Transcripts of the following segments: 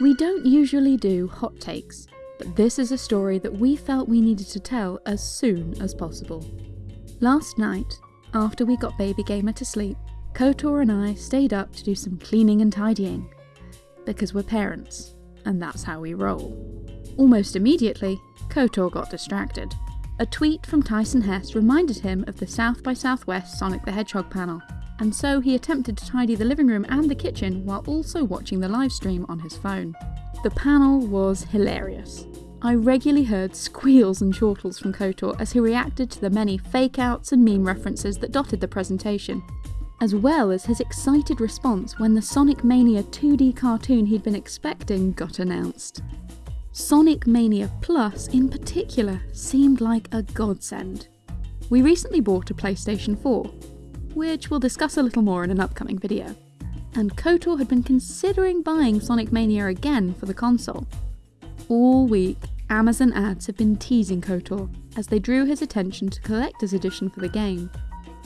We don't usually do hot takes, but this is a story that we felt we needed to tell as soon as possible. Last night, after we got Baby Gamer to sleep, KOTOR and I stayed up to do some cleaning and tidying. Because we're parents, and that's how we roll. Almost immediately, KOTOR got distracted. A tweet from Tyson Hesse reminded him of the South by Southwest Sonic the Hedgehog panel, and so he attempted to tidy the living room and the kitchen while also watching the live stream on his phone. The panel was hilarious. I regularly heard squeals and chortles from KOTOR as he reacted to the many fake outs and meme references that dotted the presentation, as well as his excited response when the Sonic Mania 2D cartoon he'd been expecting got announced. Sonic Mania Plus, in particular, seemed like a godsend. We recently bought a PlayStation 4, which we'll discuss a little more in an upcoming video, and KOTOR had been considering buying Sonic Mania again for the console. All week, Amazon ads have been teasing KOTOR as they drew his attention to Collector's Edition for the game.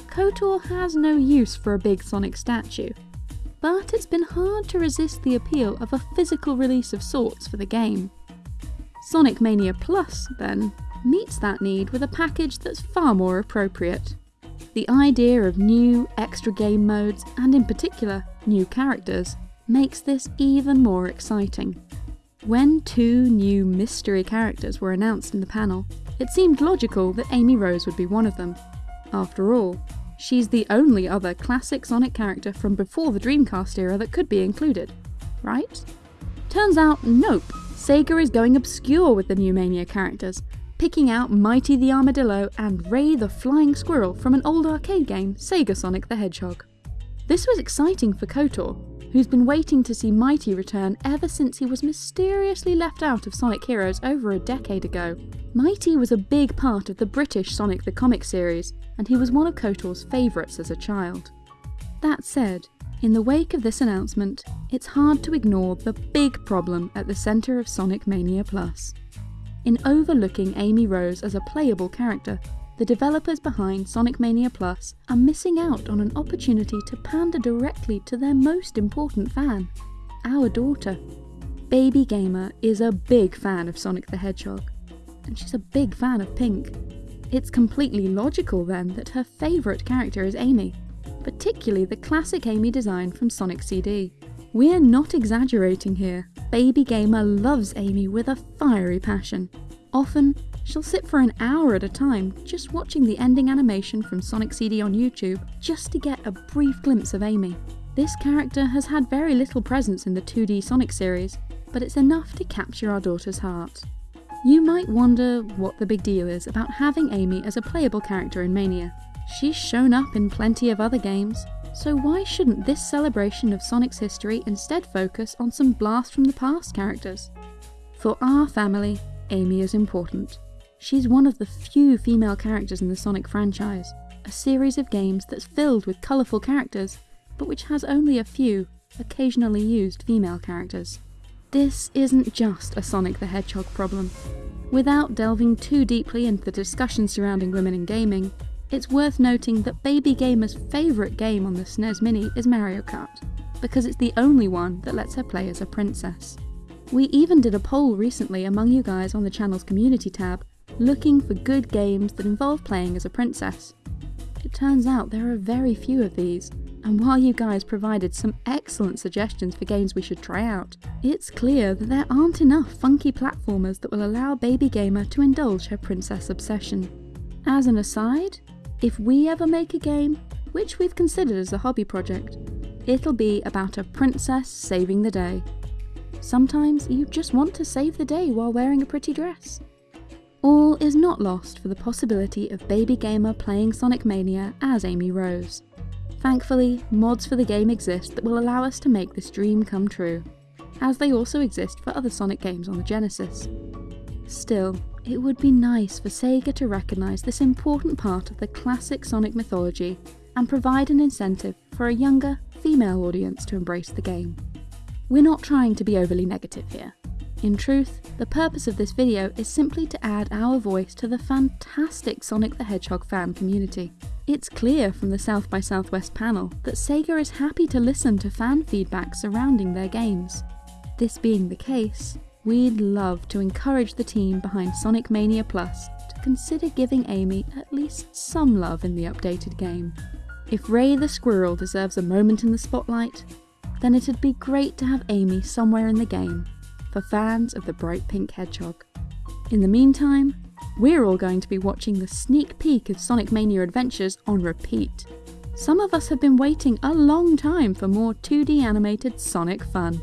KOTOR has no use for a big Sonic statue, but it's been hard to resist the appeal of a physical release of sorts for the game. Sonic Mania Plus, then, meets that need with a package that's far more appropriate. The idea of new, extra game modes, and in particular, new characters, makes this even more exciting. When two new mystery characters were announced in the panel, it seemed logical that Amy Rose would be one of them. After all, she's the only other classic Sonic character from before the Dreamcast era that could be included, right? Turns out, nope, Sega is going obscure with the new Mania characters, picking out Mighty the Armadillo and Ray the Flying Squirrel from an old arcade game, Sega Sonic the Hedgehog. This was exciting for KOTOR, who's been waiting to see Mighty return ever since he was mysteriously left out of Sonic Heroes over a decade ago. Mighty was a big part of the British Sonic the Comic series, and he was one of KOTOR's favourites as a child. That said, in the wake of this announcement, it's hard to ignore the big problem at the centre of Sonic Mania Plus. In overlooking Amy Rose as a playable character, the developers behind Sonic Mania Plus are missing out on an opportunity to pander directly to their most important fan, our daughter. Baby Gamer is a big fan of Sonic the Hedgehog, and she's a big fan of Pink. It's completely logical then that her favourite character is Amy, particularly the classic Amy design from Sonic CD. We're not exaggerating here. Baby Gamer loves Amy with a fiery passion. Often, she'll sit for an hour at a time just watching the ending animation from Sonic CD on YouTube just to get a brief glimpse of Amy. This character has had very little presence in the 2D Sonic series, but it's enough to capture our daughter's heart. You might wonder what the big deal is about having Amy as a playable character in Mania. She's shown up in plenty of other games, so why shouldn't this celebration of Sonic's history instead focus on some blast from the past characters? For our family, Amy is important. She's one of the few female characters in the Sonic franchise, a series of games that's filled with colourful characters, but which has only a few, occasionally used female characters. This isn't just a Sonic the Hedgehog problem. Without delving too deeply into the discussion surrounding women in gaming, it's worth noting that Baby Gamer's favourite game on the SNES Mini is Mario Kart, because it's the only one that lets her play as a princess. We even did a poll recently among you guys on the channel's community tab, looking for good games that involve playing as a princess. It turns out there are very few of these, and while you guys provided some excellent suggestions for games we should try out, it's clear that there aren't enough funky platformers that will allow Baby Gamer to indulge her princess obsession. As an aside, if we ever make a game, which we've considered as a hobby project, it'll be about a princess saving the day. Sometimes you just want to save the day while wearing a pretty dress. All is not lost for the possibility of Baby Gamer playing Sonic Mania as Amy Rose. Thankfully, mods for the game exist that will allow us to make this dream come true, as they also exist for other Sonic games on the Genesis. Still, it would be nice for Sega to recognise this important part of the classic Sonic mythology and provide an incentive for a younger, female audience to embrace the game. We're not trying to be overly negative here. In truth, the purpose of this video is simply to add our voice to the fantastic Sonic the Hedgehog fan community. It's clear from the South by Southwest panel that Sega is happy to listen to fan feedback surrounding their games. This being the case, we'd love to encourage the team behind Sonic Mania Plus to consider giving Amy at least some love in the updated game. If Ray the Squirrel deserves a moment in the spotlight, then it'd be great to have Amy somewhere in the game for fans of the bright pink hedgehog. In the meantime, we're all going to be watching the sneak peek of Sonic Mania Adventures on repeat. Some of us have been waiting a long time for more 2D animated Sonic fun.